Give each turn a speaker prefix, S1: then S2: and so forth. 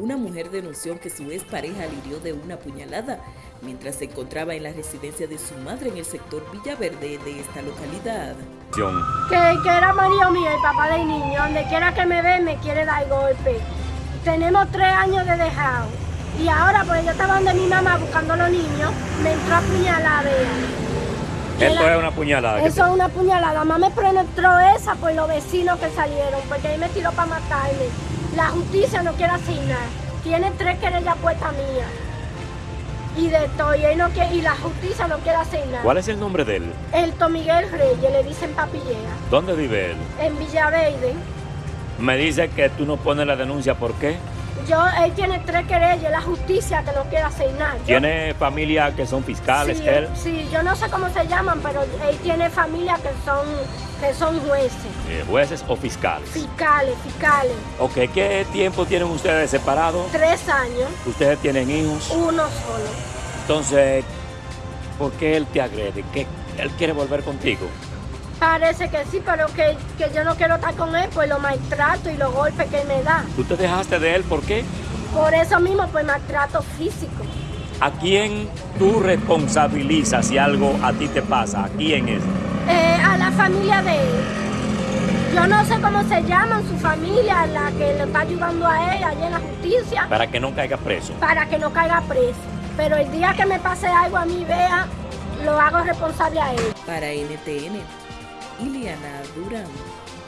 S1: Una mujer denunció que su expareja le hirió de una puñalada mientras se encontraba en la residencia de su madre en el sector Villaverde de esta localidad.
S2: Que, que era marido mío, el papá del niño, donde quiera que me ve me quiere dar golpe. Tenemos tres años de dejado y ahora pues yo estaba donde mi mamá buscando a los niños, me entró a puñalar
S3: Esto es una puñalada.
S2: Eso es una puñalada. Mamá me penetró esa por los vecinos que salieron, porque ahí me tiró para matarme. La justicia no quiere asignar. Tiene tres querellas puestas mías. Y de todo, y, no quiere, y la justicia no quiere asignar.
S3: ¿Cuál es el nombre de él?
S2: El Tomiguel Reyes, le dicen papillea.
S3: ¿Dónde vive él?
S2: En Villaverde.
S3: Me dice que tú no pones la denuncia, ¿por qué?
S2: Yo, él tiene tres querellas, la justicia que no quiere asignar.
S3: ¿Tiene familia que son fiscales,
S2: sí,
S3: él?
S2: Sí, yo no sé cómo se llaman, pero él tiene familia que son, que son jueces.
S3: Eh, ¿Jueces o fiscales?
S2: Fiscales, fiscales.
S3: Ok, ¿qué tiempo tienen ustedes separados?
S2: Tres años.
S3: ¿Ustedes tienen hijos?
S2: Uno solo.
S3: Entonces, ¿por qué él te agrede? ¿Qué, ¿Él quiere volver contigo?
S2: Parece que sí, pero que, que yo no quiero estar con él por los maltratos y los golpes que él me da.
S3: ¿Tú te dejaste de él por qué?
S2: Por eso mismo, por maltrato físico.
S3: ¿A quién tú responsabilizas si algo a ti te pasa? ¿A quién es?
S2: Eh, a la familia de él. Yo no sé cómo se llaman su familia, la que le está ayudando a él allá en la justicia.
S3: Para que no caiga preso.
S2: Para que no caiga preso. Pero el día que me pase algo a mí, vea, lo hago responsable a él.
S1: Para NTN, Iliana Durão.